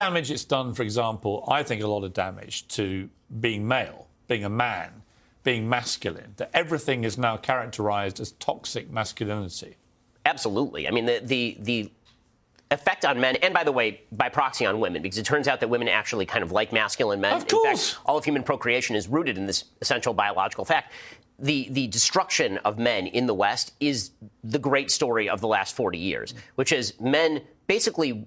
damage it's done, for example, I think a lot of damage to being male, being a man, being masculine, that everything is now characterized as toxic masculinity. Absolutely. I mean, the, the, the effect on men, and by the way, by proxy on women, because it turns out that women actually kind of like masculine men. Of course. In fact, all of human procreation is rooted in this essential biological fact. The, the destruction of men in the West is the great story of the last 40 years, which is men basically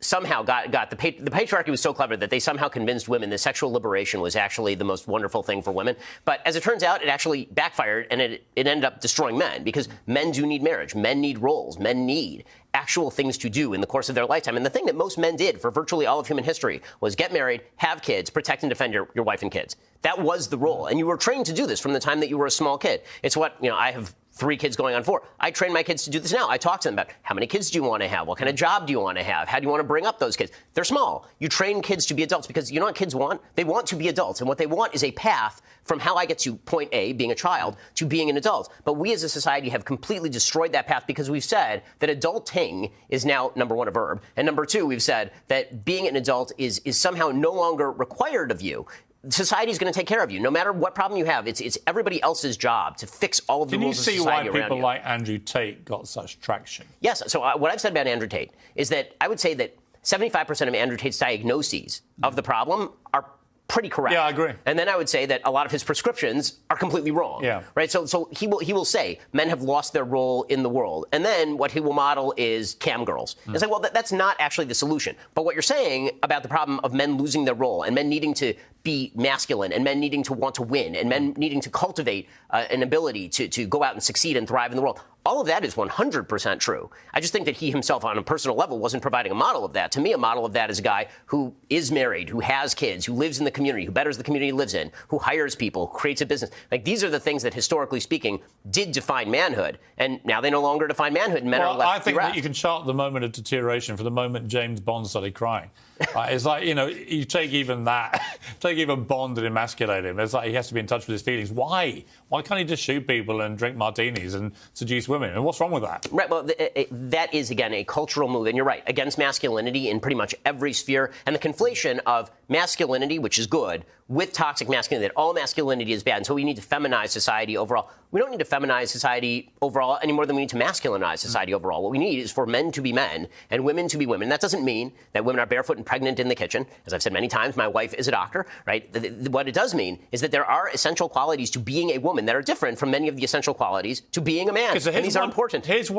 somehow got got the the patriarchy was so clever that they somehow convinced women that sexual liberation was actually the most wonderful thing for women. But as it turns out, it actually backfired and it it ended up destroying men because men do need marriage, men need roles, men need actual things to do in the course of their lifetime. And the thing that most men did for virtually all of human history was get married, have kids, protect and defend your, your wife and kids. That was the role. And you were trained to do this from the time that you were a small kid. It's what, you know, I have three kids going on four. I train my kids to do this now. I talk to them about how many kids do you want to have? What kind of job do you want to have? How do you want to bring up those kids? They're small. You train kids to be adults because you know what kids want? They want to be adults. And what they want is a path from how I get to point A, being a child, to being an adult. But we as a society have completely destroyed that path because we've said that adulting is now, number one, a verb. And number two, we've said that being an adult is, is somehow no longer required of you society is going to take care of you, no matter what problem you have. It's it's everybody else's job to fix all of the Can rules of society around you. Can you see why people like Andrew Tate got such traction? Yes. So uh, what I've said about Andrew Tate is that I would say that 75% of Andrew Tate's diagnoses of the problem are pretty correct. Yeah, I agree. And then I would say that a lot of his prescriptions are completely wrong. Yeah. Right. So so he will he will say men have lost their role in the world, and then what he will model is cam girls. Mm. It's like well that, that's not actually the solution. But what you're saying about the problem of men losing their role and men needing to be masculine and men needing to want to win and men needing to cultivate uh, an ability to to go out and succeed and thrive in the world. All of that is 100% true. I just think that he himself, on a personal level, wasn't providing a model of that. To me, a model of that is a guy who is married, who has kids, who lives in the community, who betters the community he lives in, who hires people, who creates a business. Like these are the things that, historically speaking, did define manhood, and now they no longer define manhood. And men well, are left. I think that you can chart the moment of deterioration from the moment James Bond started crying. It's like you know, you take even that, take even Bond and emasculate him. It's like he has to be in touch with his feelings. Why? Why can't he just shoot people and drink martinis and seduce women? And what's wrong with that? Right. Well, th- it, that is again a cultural move, and you're right against masculinity in pretty much every sphere, and the conflation of masculinity, which is good, with toxic masculinity. That all masculinity is bad, and so we need to feminize society overall. We don't need to feminize society overall any more than we need to masculinize society overall. What we need is for men to be men and women to be women. That doesn't mean that women are barefoot and pregnant in the kitchen. As I've said many times, my wife is a doctor, right? The, the, what it does mean is that there are essential qualities to being a woman that are different from many of the essential qualities to being a man. So and these are important. One